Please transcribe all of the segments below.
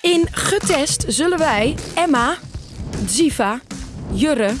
In Getest zullen wij Emma, Ziva, Jurre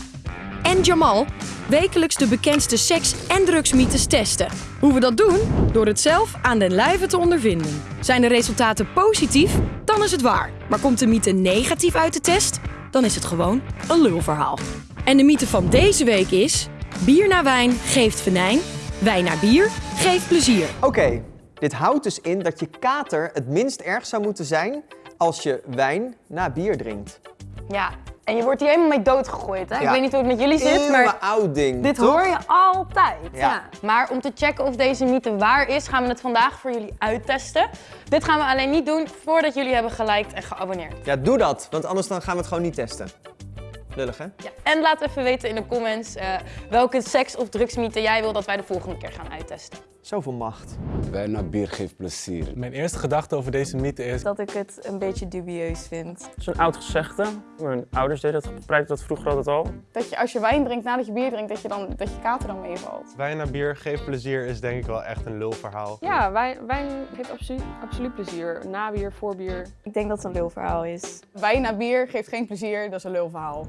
en Jamal wekelijks de bekendste seks- en drugsmythes testen. Hoe we dat doen? Door het zelf aan den lijve te ondervinden. Zijn de resultaten positief? Dan is het waar. Maar komt de mythe negatief uit de test? Dan is het gewoon een lulverhaal. En de mythe van deze week is... Bier na wijn geeft venijn, wijn na bier geeft plezier. Oké, dit houdt dus in dat je kater het minst erg zou moeten zijn als je wijn na bier drinkt. Ja, en je wordt hier helemaal mee doodgegooid. Hè? Ik weet niet hoe het met jullie zit, maar oud ding, dit toch? hoor je altijd. Ja. Ja. Maar om te checken of deze mythe waar is, gaan we het vandaag voor jullie uittesten. Dit gaan we alleen niet doen voordat jullie hebben geliked en geabonneerd. Ja, doe dat, want anders dan gaan we het gewoon niet testen. Lullig, hè? Ja. En laat even weten in de comments eh, welke seks- of drugsmythe jij wil dat wij de volgende keer gaan uittesten. Zoveel macht. Wijn naar bier geeft plezier. Mijn eerste gedachte over deze mythe is... Dat ik het een beetje dubieus vind. Zo'n oud gezegde. Mijn ouders deden dat, gebruikten dat vroeger altijd al. Dat je als je wijn drinkt nadat je bier drinkt, dat je, dan, dat je kater dan meevalt. Wijn na bier geeft plezier is denk ik wel echt een lulverhaal. Ja, wijn, wijn geeft absoluut, absoluut plezier. Na bier, voor bier. Ik denk dat het een lulverhaal is. Wijn na bier geeft geen plezier, dat is een lulverhaal.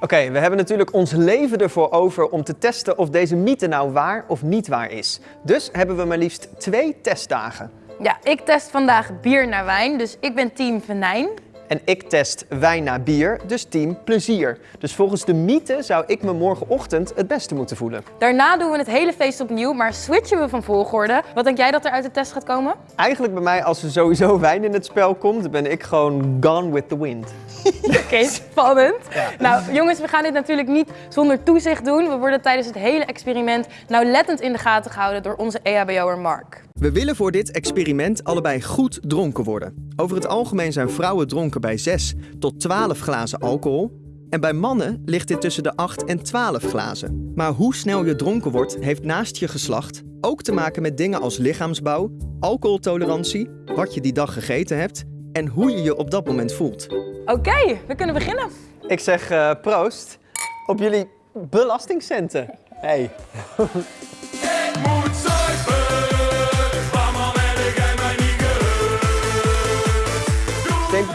Oké, we hebben natuurlijk ons leven ervoor over om te testen of deze mythe nou waar of niet waar is. Dus hebben we maar liefst twee testdagen. Ja, ik test vandaag bier naar wijn, dus ik ben team venijn. En ik test wijn na bier, dus team plezier. Dus volgens de mythe zou ik me morgenochtend het beste moeten voelen. Daarna doen we het hele feest opnieuw, maar switchen we van volgorde. Wat denk jij dat er uit de test gaat komen? Eigenlijk bij mij, als er sowieso wijn in het spel komt, ben ik gewoon gone with the wind. Oké, spannend. Nou, jongens, we gaan dit natuurlijk niet zonder toezicht doen. We worden tijdens het hele experiment nauwlettend in de gaten gehouden door onze EHBO'er Mark. We willen voor dit experiment allebei goed dronken worden. Over het algemeen zijn vrouwen dronken bij 6 tot 12 glazen alcohol. En bij mannen ligt dit tussen de 8 en 12 glazen. Maar hoe snel je dronken wordt, heeft naast je geslacht ook te maken met dingen als lichaamsbouw, alcoholtolerantie, wat je die dag gegeten hebt en hoe je je op dat moment voelt. Oké, we kunnen beginnen. Ik zeg eh, proost op jullie belastingcenten. Hey.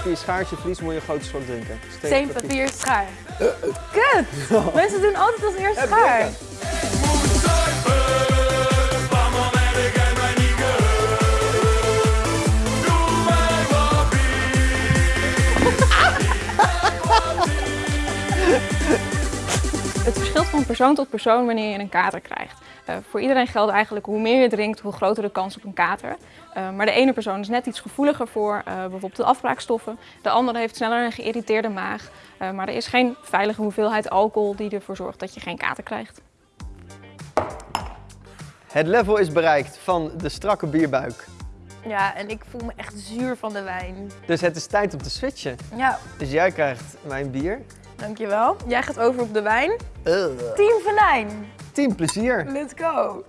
Steenpapier, schaartje, vlies, moet je een grote slok drinken. Steen, papier, schaar. Kut! Mensen doen altijd als eerste schaar. Het verschilt van persoon tot persoon wanneer je een kater krijgt. Eh, voor iedereen geldt eigenlijk hoe meer je drinkt, hoe groter de kans op een kater. Eh, maar de ene persoon is net iets gevoeliger voor eh, bijvoorbeeld de afbraakstoffen. De andere heeft sneller een geïrriteerde maag. Eh, maar er is geen veilige hoeveelheid alcohol die ervoor zorgt dat je geen kater krijgt. Het level is bereikt van de strakke bierbuik. Ja, en ik voel me echt zuur van de wijn. Dus het is tijd om te switchen. Ja, Dus jij krijgt mijn bier. dankjewel. Jij gaat over op de wijn. Uh, Team Venijn. Team plezier. Let's go.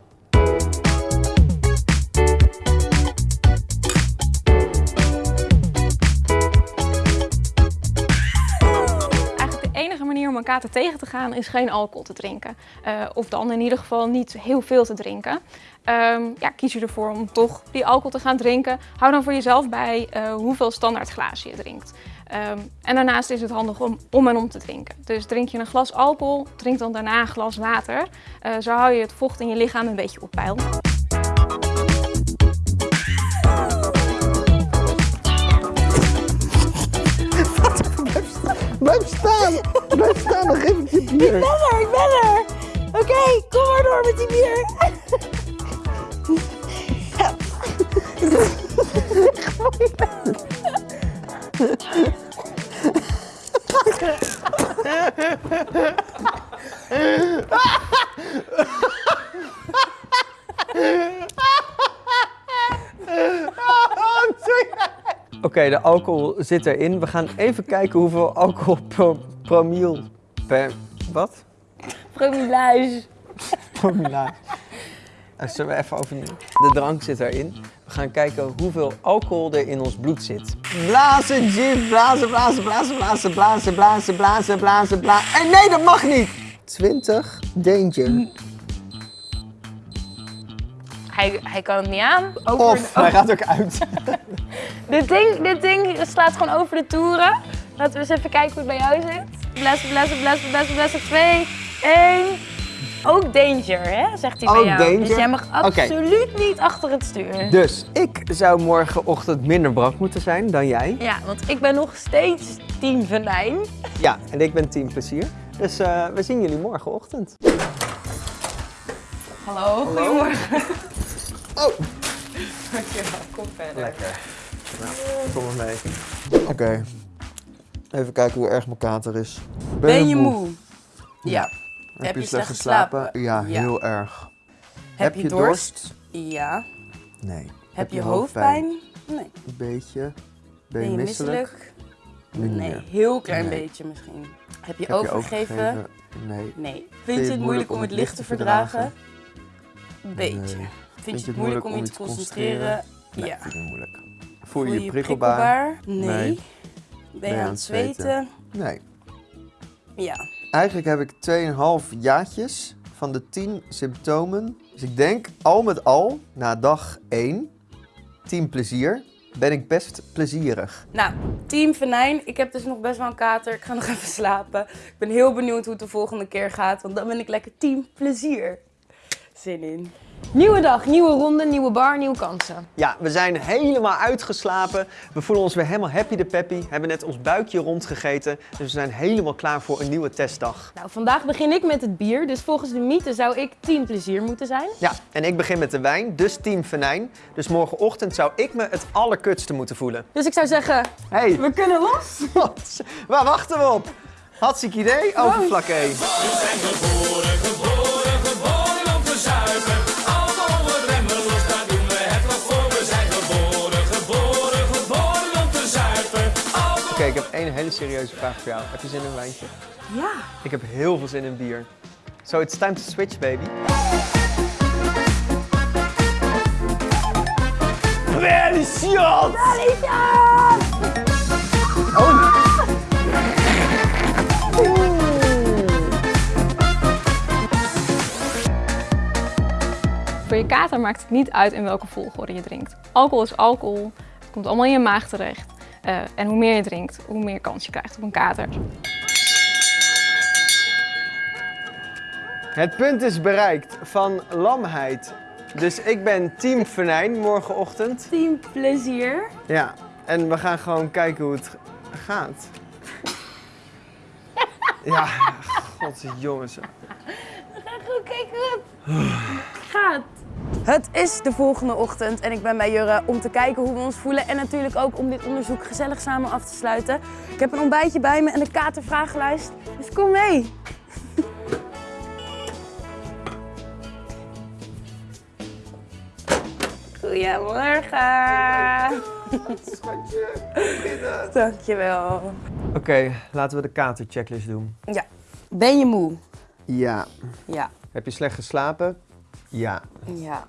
Eigenlijk de enige manier om een kater tegen te gaan is geen alcohol te drinken. Eh, of dan in ieder geval niet heel veel te drinken. Ehm, ja, kies je ervoor om toch die alcohol te gaan drinken. Hou dan voor jezelf bij eh, hoeveel standaard glazen je drinkt. Ehm, en daarnaast is het handig om om en om te drinken. Dus drink je een glas alcohol, drink dan daarna een glas water. Eh, zo hou je het vocht in je lichaam een beetje op peil. Blijf staan! Blijf staan, dan geef ik je bier. ben er, ik ben er. Oké, kom maar door met die bier. Oké, de alcohol zit erin. We gaan even kijken hoeveel alcohol pro, promiel per... Wat? Promillage. Promillage. Eh, Zullen we even overnieuw? De drank zit erin. We gaan kijken hoeveel alcohol er in ons bloed zit. Blazen, gin, blazen, blazen, blazen, blazen, blazen, blazen, blazen, blazen, blazen. En nee, dat mag niet! 20, danger. Hij hij, kan het niet aan. Over Of hij gaat ook uit. dit, ding, dit ding slaat gewoon over de toeren. Laten we eens even kijken hoe het bij jou zit. Blessen, blessen, blessen, blessen, blessen. 2, 1. Ook danger, hè? Zegt hij bij Ook jou. danger? Dus jij mag absoluut niet achter het stuur. Dus ik zou morgenochtend minder brak moeten zijn dan jij. Ja, want ik ben nog steeds team venijn. Ja, en ik ben team plezier. Dus eh, we zien jullie morgenochtend. Hallo, goedemorgen. Oh, Dankjewel, kom verder. lekker. Nou, kom maar mee. Oké. Even kijken hoe erg mijn kater is. Ben je moe? Ja. Heb, je slecht geslapen? Ja, Ja. heel erg. Heb je dorst? Ja. Nee. Heb je hoofdpijn? Nee. Een beetje. Ben je misselijk? Nee, heel klein Nee. beetje misschien. Heb je Heb overgegeven? Nee. Nee. Vind je het moeilijk om het licht te verdragen? Beetje. Vind je het moeilijk om je te concentreren? Ja. vind moeilijk. Voel je je prikkelbaar? Nee. Ben je aan het zweten? Nee. Ja. Eigenlijk heb ik 2,5 jaartjes van de 10 symptomen. Dus ik denk al met al, na dag 1, 10 plezier, ben ik best plezierig. Nou, team Venijn. Ik heb dus nog best wel een kater. Ik ga nog even slapen. Ik ben heel benieuwd hoe het de volgende keer gaat. Want dan ben ik lekker team plezier. Zin in. Nieuwe dag, nieuwe ronde, nieuwe bar, nieuwe kansen. Ja, we zijn helemaal uitgeslapen. We voelen ons weer helemaal happy de peppy. Hebben net ons buikje rondgegeten. Dus we zijn helemaal klaar voor een nieuwe testdag. Nou, vandaag begin ik met het bier. Dus volgens de mythe zou ik team plezier moeten zijn. Ja, en ik begin met de wijn, dus team venijn. Dus morgenochtend zou ik me het allerkutste moeten voelen. Dus ik zou zeggen, Hey, we kunnen los. wat? Waar wachten we op? Hartstikke idee, overvlakke. Één hele serieuze vraag voor jou. Heb je zin in een wijntje? Ja. Ik heb heel veel zin in bier. So it's time to switch, baby. Delicious! Oh. Voor je kater maakt het niet uit in welke volgorde je drinkt. Alcohol is alcohol, het komt allemaal in je maag terecht. Eh, en hoe meer je drinkt, hoe meer kans je krijgt op een kater. Het punt is bereikt van lamheid. Dus ik ben team venijn morgenochtend. Team plezier. Ja, en we gaan gewoon kijken hoe het gaat. Ja, god jongens. Goed, kijk hoe het gaat. Het is de volgende ochtend en ik ben bij Jurre om te kijken hoe we ons voelen. En natuurlijk ook om dit onderzoek gezellig samen af te sluiten. Ik heb een ontbijtje bij me en de katervragenlijst. Dus kom mee. Goedemorgen. Dankjewel. Oké, laten we de katerchecklist doen. Ja. Ben je moe? Ja. Ja. Heb je slecht geslapen? Ja. Ja.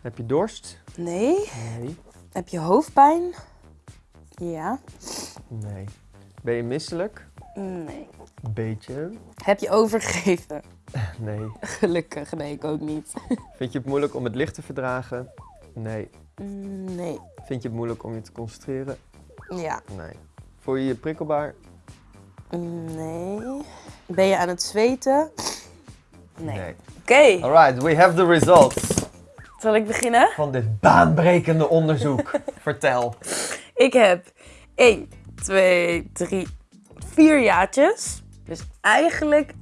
Heb je dorst? Nee. Nee. Heb je hoofdpijn? Ja. Nee. Ben je misselijk? Nee. Beetje. Heb je overgegeven? Nee. Gelukkig, nee, ik ook niet. Vind je het moeilijk om het licht te verdragen? Nee. Nee. Vind je het moeilijk om je te concentreren? Ja. Nee. Voel je je prikkelbaar? Nee. Ben je aan het zweten? Nee. Oké, Alright, we have the results zal ik beginnen? van dit baanbrekende onderzoek. Vertel. Ik heb 1, 2, 3, 4 jaartjes. Dus eigenlijk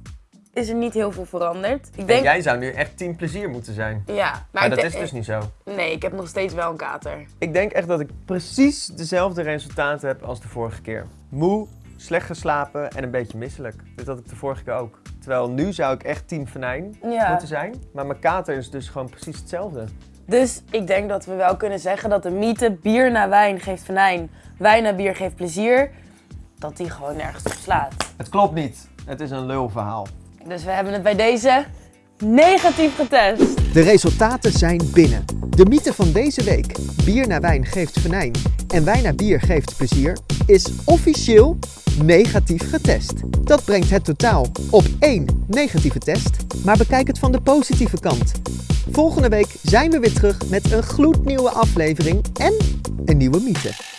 is er niet heel veel veranderd. Ik En denk... jij zou nu echt team plezier moeten zijn. Ja, maar, dat is dus niet zo. Nee, ik heb nog steeds wel een kater. Ik denk echt dat ik precies dezelfde resultaten heb als de vorige keer. Moe, slecht geslapen en een beetje misselijk. Dit had ik de vorige keer ook. Terwijl nu zou ik echt team venijn Ja. moeten zijn. Maar mijn kater is dus gewoon precies hetzelfde. Dus ik denk dat we wel kunnen zeggen dat de mythe bier na wijn geeft venijn, wijn na bier geeft plezier, dat die gewoon nergens op slaat. Het klopt niet. Het is een lulverhaal. Dus we hebben het bij deze negatief getest. De resultaten zijn binnen. De mythe van deze week, bier na wijn geeft venijn en wijn na bier geeft plezier, is officieel negatief getest. Dat brengt het totaal op één negatieve test, maar bekijk het van de positieve kant. Volgende week zijn we weer terug met een gloednieuwe aflevering en een nieuwe mythe.